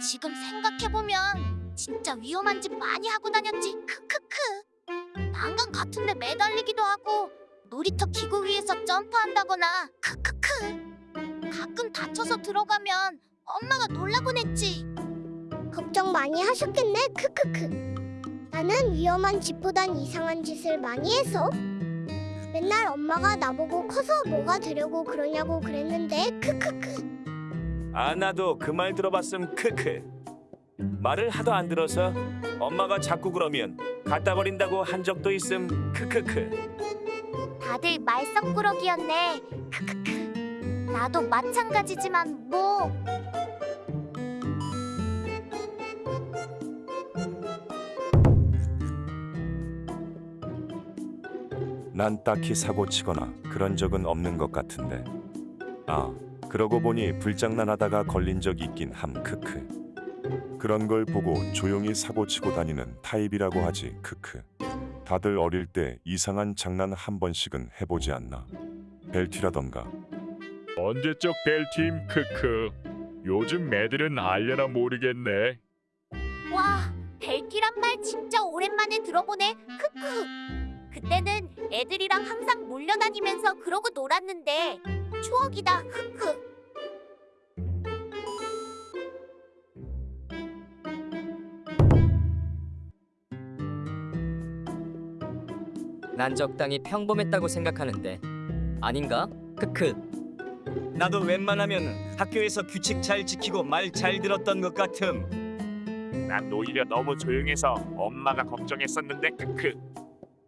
지금 생각해보면 진짜 위험한 짓 많이 하고 다녔지. 크크크. 난간 같은데 매달리기도 하고 놀이터 기구 위에서 점프한다거나 크크크. 가끔 다쳐서 들어가면 엄마가 놀라곤 했지. 걱정 많이 하셨겠네. 크크크. 나는 위험한 짓보단 이상한 짓을 많이 해서 맨날 엄마가 나보고 커서 뭐가 되려고 그러냐고 그랬는데 크크크. 아 나도 그 말 들어봤음. 크크. 말을 하도 안 들어서 엄마가 자꾸 그러면 갖다 버린다고 한 적도 있음. 크크크. 다들 말썽꾸러기였네. 크크크. 나도 마찬가지지만 뭐. 난 딱히 사고 치거나 그런 적은 없는 것 같은데. 아 그러고 보니 불장난하다가 걸린 적 있긴 함 크크. 그런 걸 보고 조용히 사고 치고 다니는 타입이라고 하지 크크. 다들 어릴 때 이상한 장난 한 번씩은 해보지 않나. 벨튀라던가. 언제적 벨튀임 크크. 요즘 애들은 알려나 모르겠네. 와, 벨튀란 말 진짜 오랜만에 들어보네. 크크. 그때는 애들이랑 항상 몰려다니면서 그러고 놀았는데 추억이다. 크크. 난 적당히 평범했다고 생각하는데 아닌가? 크크. 나도 웬만하면 학교에서 규칙 잘 지키고 말 잘 들었던 것 같음. 난 오히려 너무 조용해서 엄마가 걱정했었는데 크크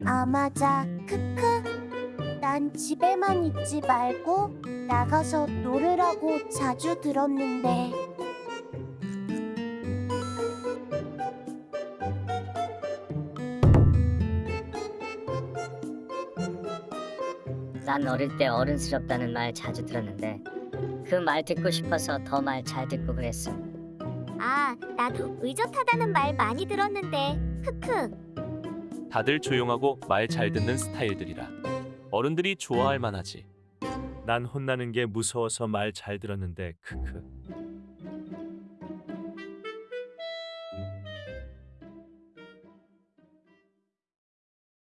아 맞아. 크크. 난 집에만 있지 말고 나가서 놀으라고 자주 들었는데. 난 어릴 때 어른스럽다는 말 자주 들었는데 그 말 듣고 싶어서 더 말 잘 듣고 그랬음. 아, 나도 의젓하다는 말 많이 들었는데. 크크. 다들 조용하고 말 잘 듣는 스타일들이라 어른들이 좋아할 만하지. 난 혼나는 게 무서워서 말 잘 들었는데 크크.